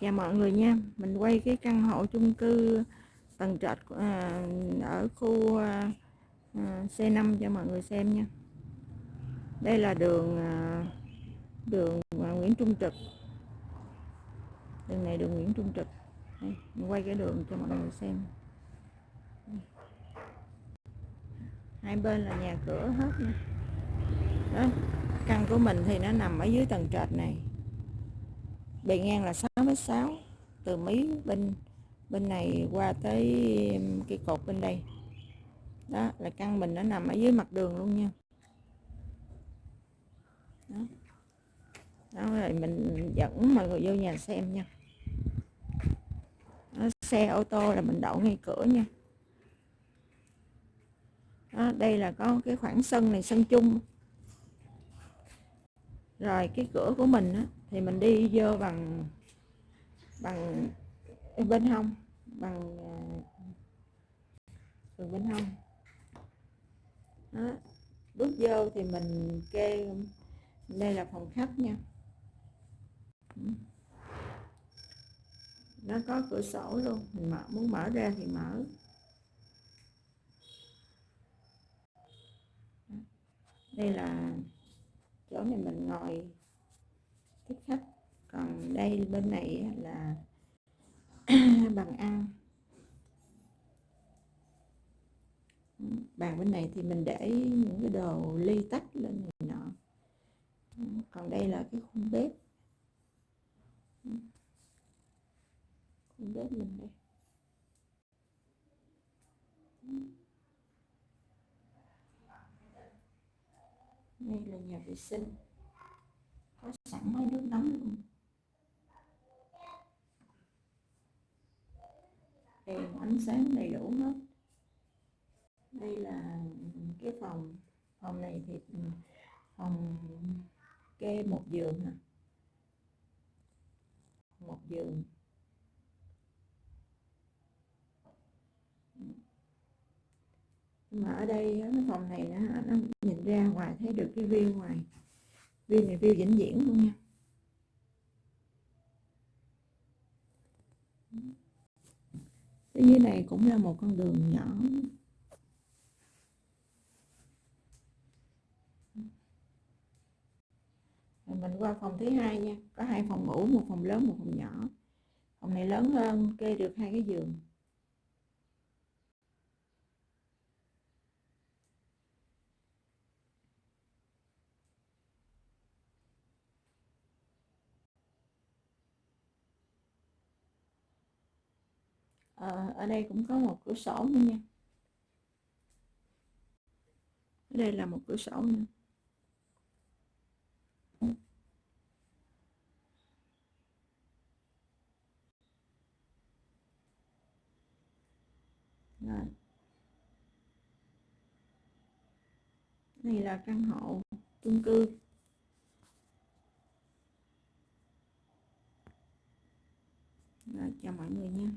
chào mọi người nha. Mình quay cái căn hộ chung cư tầng trệt à, ở khu à, à C5 cho mọi người xem nha. Đây là đường à, đường à, Nguyễn Trung Trực. Đường này đường Nguyễn Trung Trực. Đây, mình quay cái đường cho mọi người xem. Hai bên là nhà cửa hết nha. Đó căn của mình thì nó nằm ở dưới tầng trệt này bề ngang là 6m6 từ mí bên bên này qua tới cái cột bên đây. Đó là căn mình nó nằm ở dưới mặt đường luôn nha. Đó, đó rồi mình dẫn mọi người vô nhà xem nha. Đó, xe ô tô là mình đậu ngay cửa nha. Đó, đây là có cái khoảng sân này sân chung. Rồi cái cửa của mình á, thì mình đi vô bằng bằng bên hông, bằng đường bên hông đó. bước vô thì mình kê, đây là phòng khách nha nó có cửa sổ luôn, mình mở, muốn mở ra thì mở đây là chỗ này mình ngồi tiếp khách còn đây bên này là bàn ăn bàn bên này thì mình để những cái đồ ly tách lên này nọ. Còn đây là cái khung bếp. Khung bếp mình đây. Đây là nhà vệ sinh có sẵn máy nước nóng luôn. Đèn ánh sáng đầy đủ hết. Đây là cái phòng phòng này thì ừ, phòng kê một giường hả? Một giường. Mà ở đây cái phòng này nó, nó nhìn ra ngoài thấy được cái view ngoài view này view vĩnh viễn luôn nha. Cái dưới này cũng là một con đường nhỏ. Mình qua phòng thứ hai nha. Có hai phòng ngủ, một phòng lớn, một phòng nhỏ. Phòng này lớn hơn, kê được hai cái giường. À, ở đây cũng có một cửa sổ nữa nha. Ở đây là một cửa sổ nữa. Rồi. này là căn hộ chung cư. Rồi, chào mọi người nha.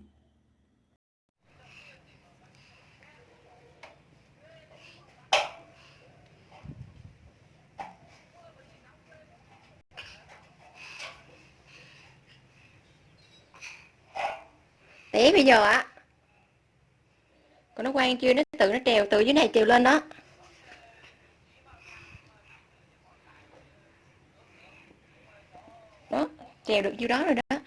Tí bây giờ á còn nó quay chưa, nó tự nó trèo từ dưới này trèo lên đó. Đó, trèo được nhiêu đó rồi đó.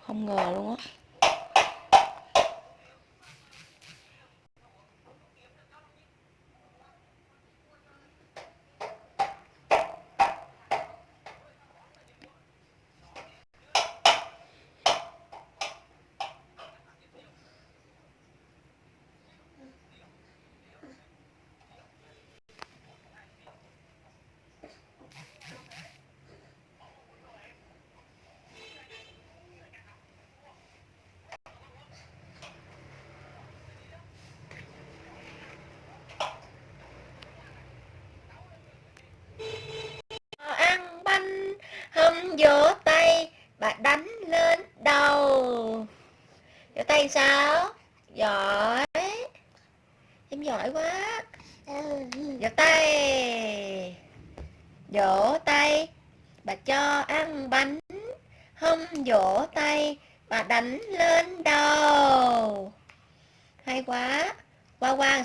Không ngờ luôn á.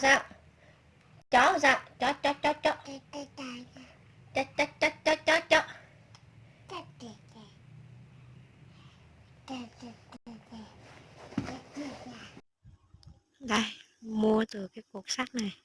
Sao? Chó sao? Chó chó chó chó. Chó chó chó chó chó chó. Đây, mua từ cái cục sắt này.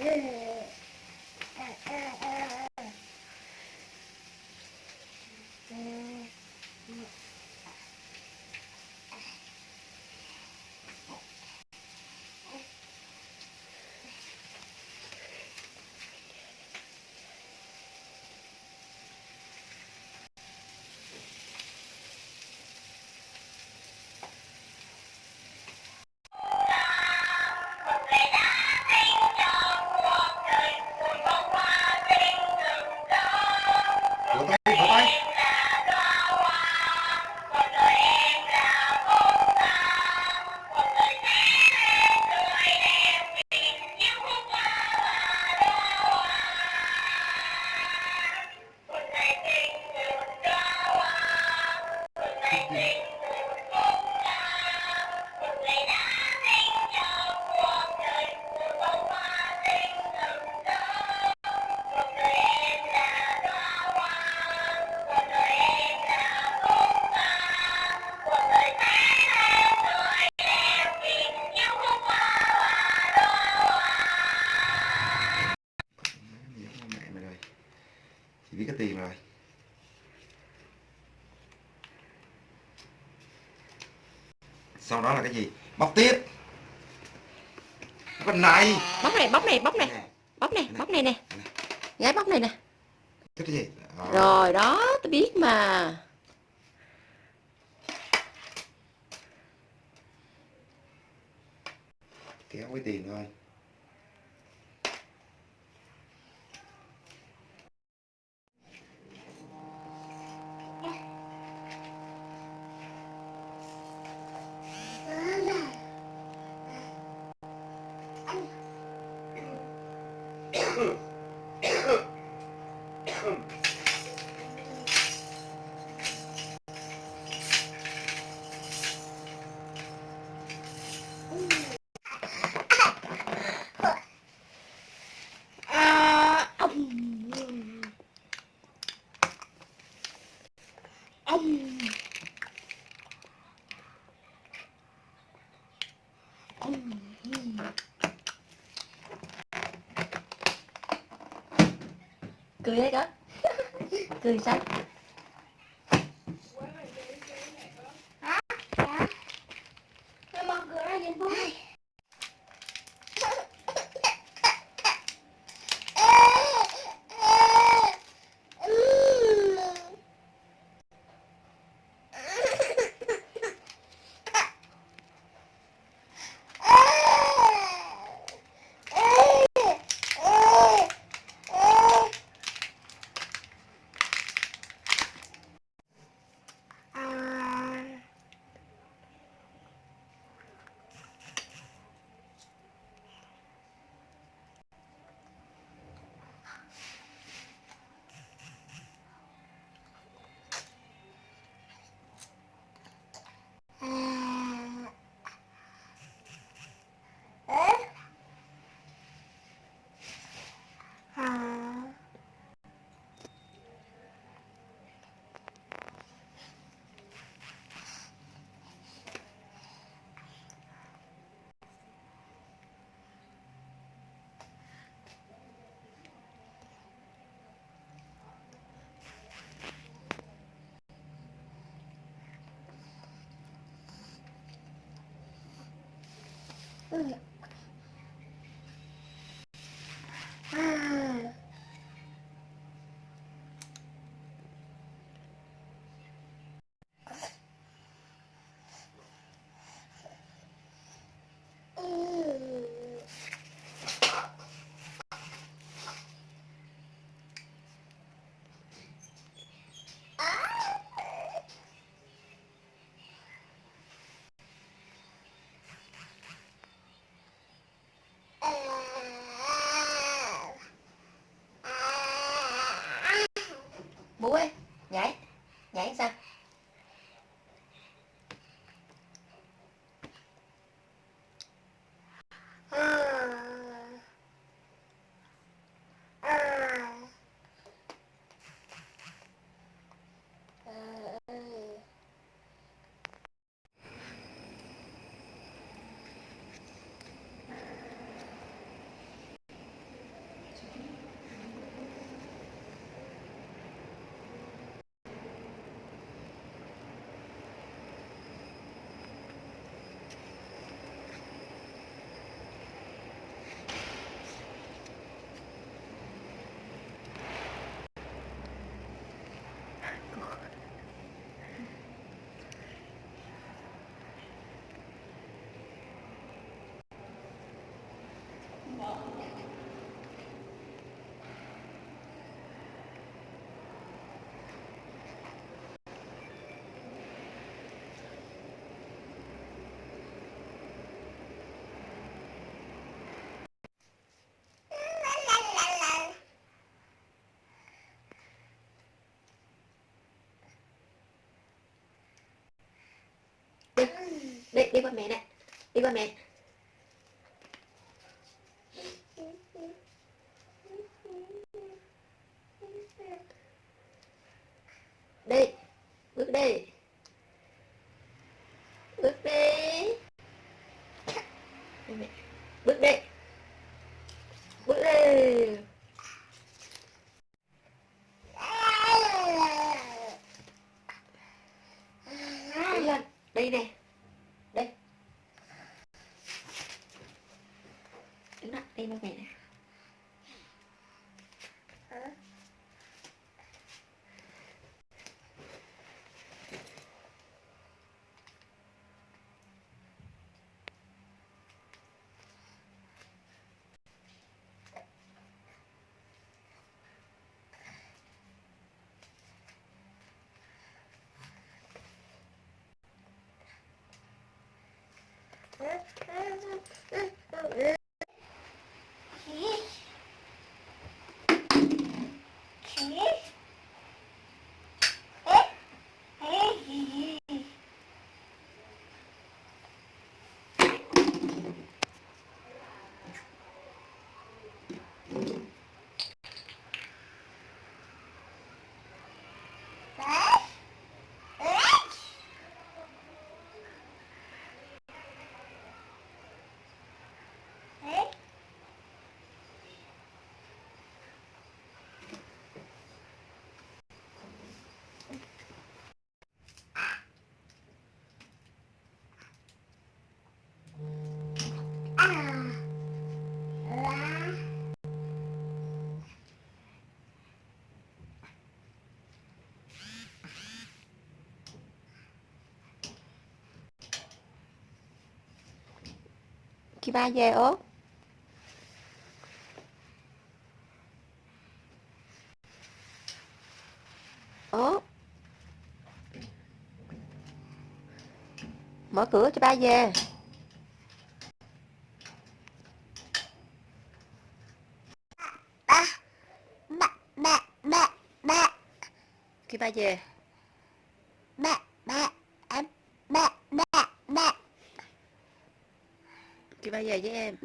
Yeah. Biết cái tiền rồi. Sau đó là cái gì? Bóc tiếp. Cái này. Bóc này bóc này bóc này. Bóc này bóc này nè. Gái bóc này nè. Cái gì? Rồi đó tôi biết mà. Kéo cái tiền thôi cười đấy con cười sao Hả? Dạ. Em mong cười ra nhìn vui. Ugh. Đi qua mẹ. Đi bước đi bước đi bước đi bước đi đi lên. Đi nè đi đứng đó đi với Chị ba về ốp. Ốp. Mở cửa cho ba về. Khi ba về. Khi ba về với em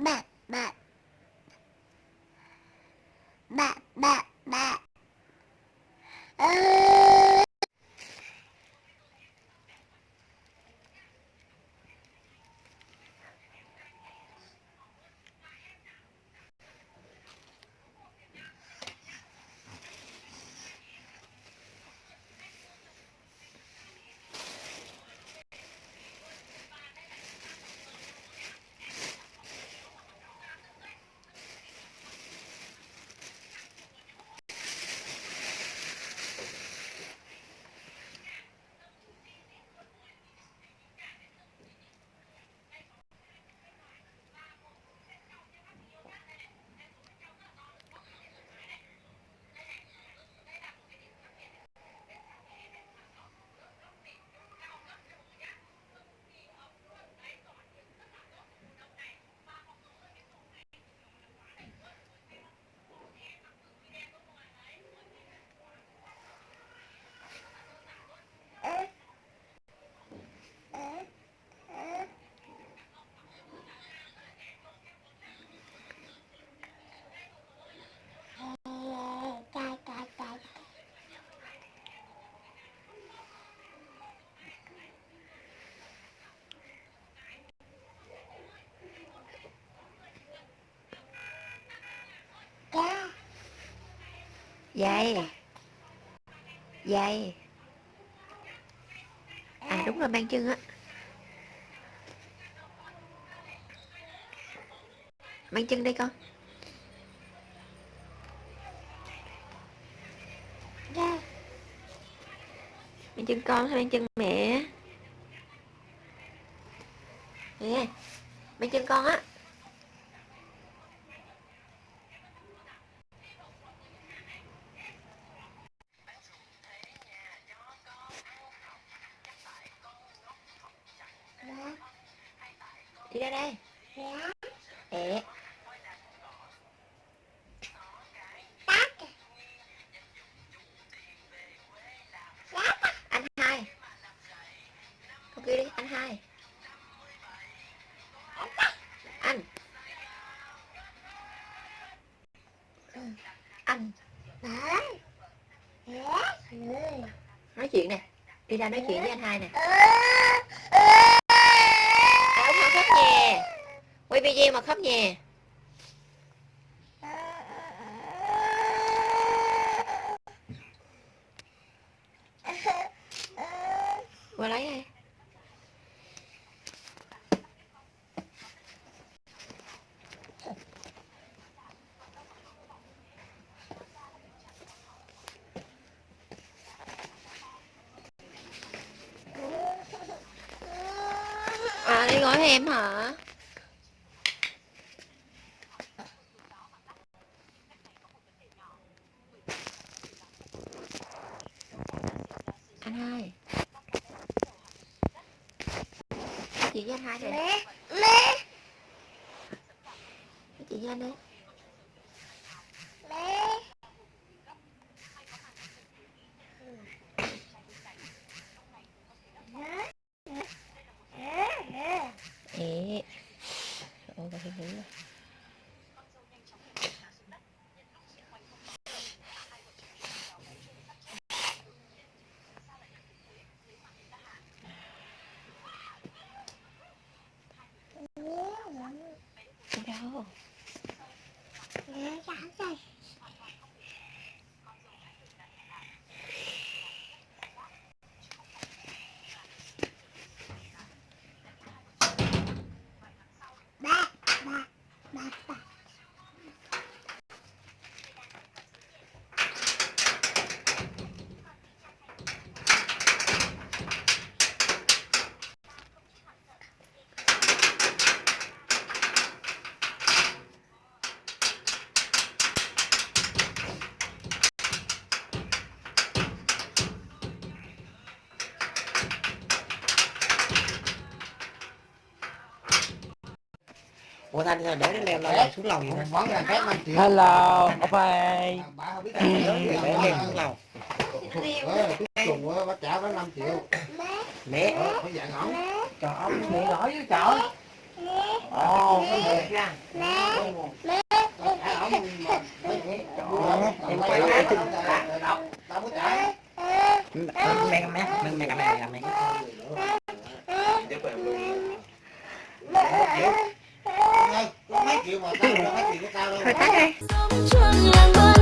Dây. Dây. À đúng rồi mang chân á. Mang chân đây con. Mang chân con hay mang chân mẹ? Nè Mang chân con á Ra nói chuyện với anh hai nè. À Út mà khóc nhè. Quay video mà khóc nhè Qua lấy đây À em hả? Anh hai chị với anh hai này Nói chuyện với anh đi nhẹ Ôi bà hiền rồi Thanh sao để leo leo xuống lầu vậy Món ra khác 5 triệu. Hello, ok Bà không biết Để leo xuống lầu. Cùng á, bác trả bác 5 triệu. Mẹ. Phải dặn ổng. Trời ơi, mẹ nổi với trời. Ồ, có mẹ. Ra phải Em quay lại chừng Tao mới trả. Mẹ, mẹ, mẹ, mẹ, mẹ, mẹ, mẹ. Ê, có mấy triệu mà tao mấy triệu của tao đâu. Thôi tắt đi.